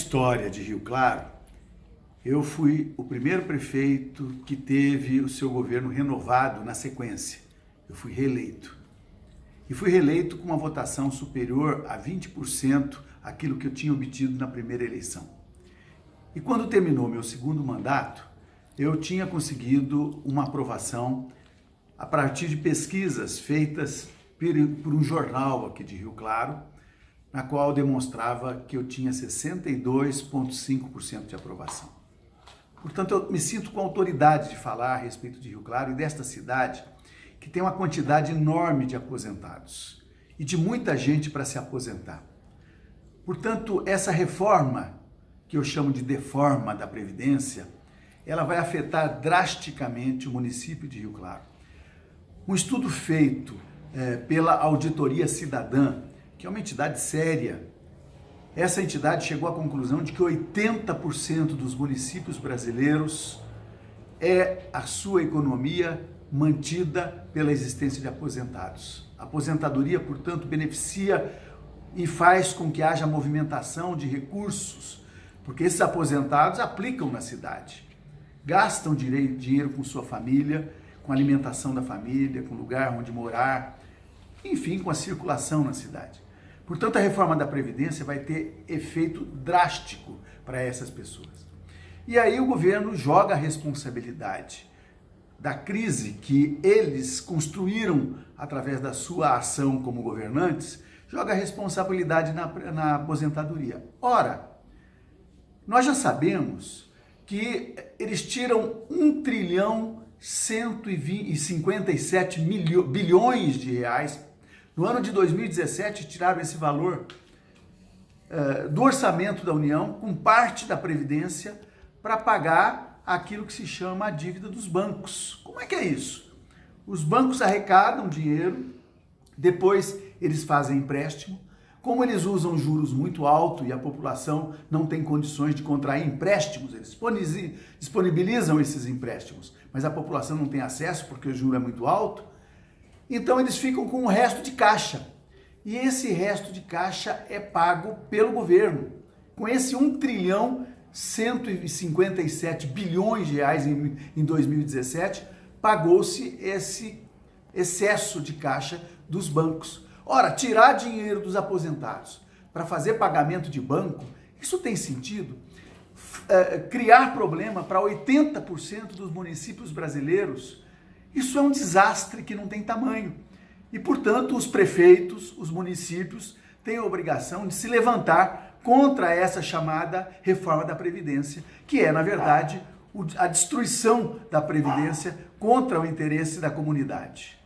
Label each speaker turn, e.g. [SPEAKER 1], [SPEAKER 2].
[SPEAKER 1] história de Rio Claro, eu fui o primeiro prefeito que teve o seu governo renovado na sequência. Eu fui reeleito. E fui reeleito com uma votação superior a 20% aquilo que eu tinha obtido na primeira eleição. E quando terminou meu segundo mandato, eu tinha conseguido uma aprovação a partir de pesquisas feitas por um jornal aqui de Rio Claro, na qual demonstrava que eu tinha 62,5% de aprovação. Portanto, eu me sinto com autoridade de falar a respeito de Rio Claro e desta cidade, que tem uma quantidade enorme de aposentados e de muita gente para se aposentar. Portanto, essa reforma, que eu chamo de deforma da Previdência, ela vai afetar drasticamente o município de Rio Claro. Um estudo feito é, pela Auditoria Cidadã que é uma entidade séria. Essa entidade chegou à conclusão de que 80% dos municípios brasileiros é a sua economia mantida pela existência de aposentados. A aposentadoria, portanto, beneficia e faz com que haja movimentação de recursos, porque esses aposentados aplicam na cidade, gastam dinheiro com sua família, com alimentação da família, com lugar onde morar, enfim, com a circulação na cidade. Portanto, a reforma da Previdência vai ter efeito drástico para essas pessoas. E aí o governo joga a responsabilidade da crise que eles construíram através da sua ação como governantes, joga a responsabilidade na, na aposentadoria. Ora, nós já sabemos que eles tiram 1 trilhão 157 milho, bilhões de reais no ano de 2017, tiraram esse valor uh, do orçamento da União, com parte da Previdência, para pagar aquilo que se chama a dívida dos bancos. Como é que é isso? Os bancos arrecadam dinheiro, depois eles fazem empréstimo, como eles usam juros muito altos e a população não tem condições de contrair empréstimos, eles disponibilizam esses empréstimos, mas a população não tem acesso porque o juro é muito alto, então eles ficam com o resto de caixa. E esse resto de caixa é pago pelo governo. Com esse 1 trilhão 157 bilhões de reais em, em 2017, pagou-se esse excesso de caixa dos bancos. Ora, tirar dinheiro dos aposentados para fazer pagamento de banco, isso tem sentido? É, criar problema para 80% dos municípios brasileiros isso é um desastre que não tem tamanho. E, portanto, os prefeitos, os municípios, têm a obrigação de se levantar contra essa chamada reforma da Previdência, que é, na verdade, a destruição da Previdência contra o interesse da comunidade.